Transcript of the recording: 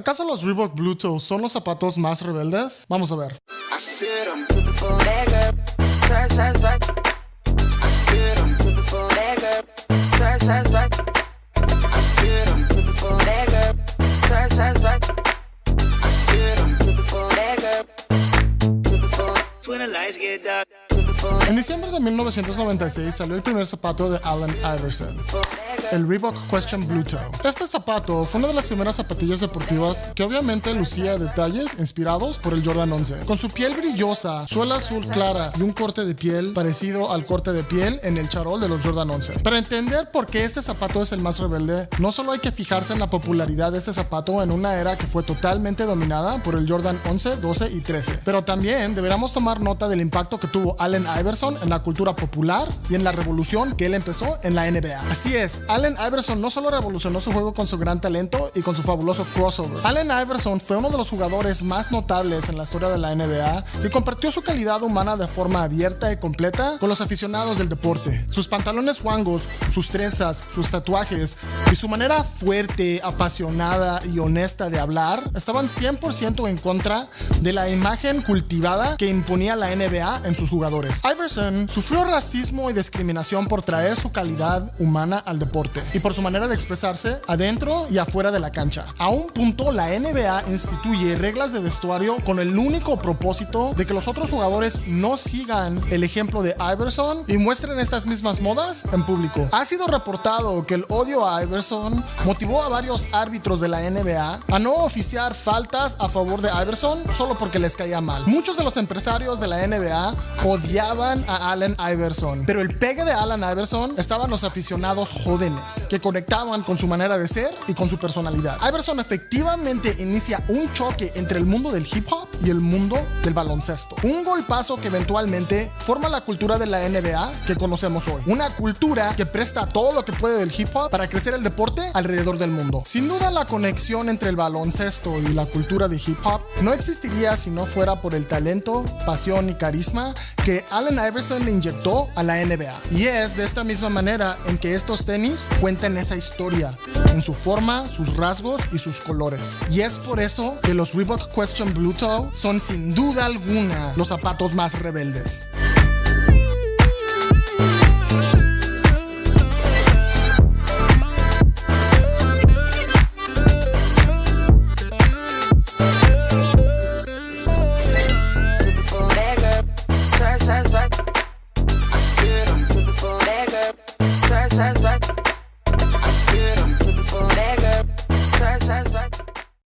¿Acaso los Reebok Bluetooth son los zapatos más rebeldes? Vamos a ver. En diciembre de 1996 salió el primer zapato de Allen Iverson, el Reebok Question Blue Toe. Este zapato fue una de las primeras zapatillas deportivas que obviamente lucía detalles inspirados por el Jordan 11. Con su piel brillosa, suela azul clara y un corte de piel parecido al corte de piel en el charol de los Jordan 11. Para entender por qué este zapato es el más rebelde, no solo hay que fijarse en la popularidad de este zapato en una era que fue totalmente dominada por el Jordan 11, 12 y 13, pero también deberíamos tomar nota del impacto que tuvo Allen Iverson en la cultura popular y en la revolución que él empezó en la NBA. Así es, Allen Iverson no solo revolucionó su juego con su gran talento y con su fabuloso crossover. Allen Iverson fue uno de los jugadores más notables en la historia de la NBA y compartió su calidad humana de forma abierta y completa con los aficionados del deporte. Sus pantalones guangos, sus trenzas, sus tatuajes y su manera fuerte, apasionada y honesta de hablar estaban 100% en contra de la imagen cultivada que imponía la NBA en sus jugadores. Iverson sufrió racismo y discriminación por traer su calidad humana al deporte y por su manera de expresarse adentro y afuera de la cancha. A un punto, la NBA instituye reglas de vestuario con el único propósito de que los otros jugadores no sigan el ejemplo de Iverson y muestren estas mismas modas en público. Ha sido reportado que el odio a Iverson motivó a varios árbitros de la NBA a no oficiar faltas a favor de Iverson solo porque les caía mal. Muchos de los empresarios de la NBA odiaban a Allen Iverson, pero el pegue de Allen Iverson estaban los aficionados jóvenes que conectaban con su manera de ser y con su personalidad. Iverson efectivamente inicia un choque entre el mundo del hip hop y el mundo del baloncesto. Un golpazo que eventualmente forma la cultura de la NBA que conocemos hoy. Una cultura que presta todo lo que puede del hip hop para crecer el deporte alrededor del mundo. Sin duda la conexión entre el baloncesto y la cultura de hip hop no existiría si no fuera por el talento, pasión y carisma que Allen Iverson le inyectó a la NBA. Y es de esta misma manera en que estos tenis Cuentan esa historia en su forma, sus rasgos y sus colores. Y es por eso que los Reebok Question Blue son sin duda alguna los zapatos más rebeldes. side, side,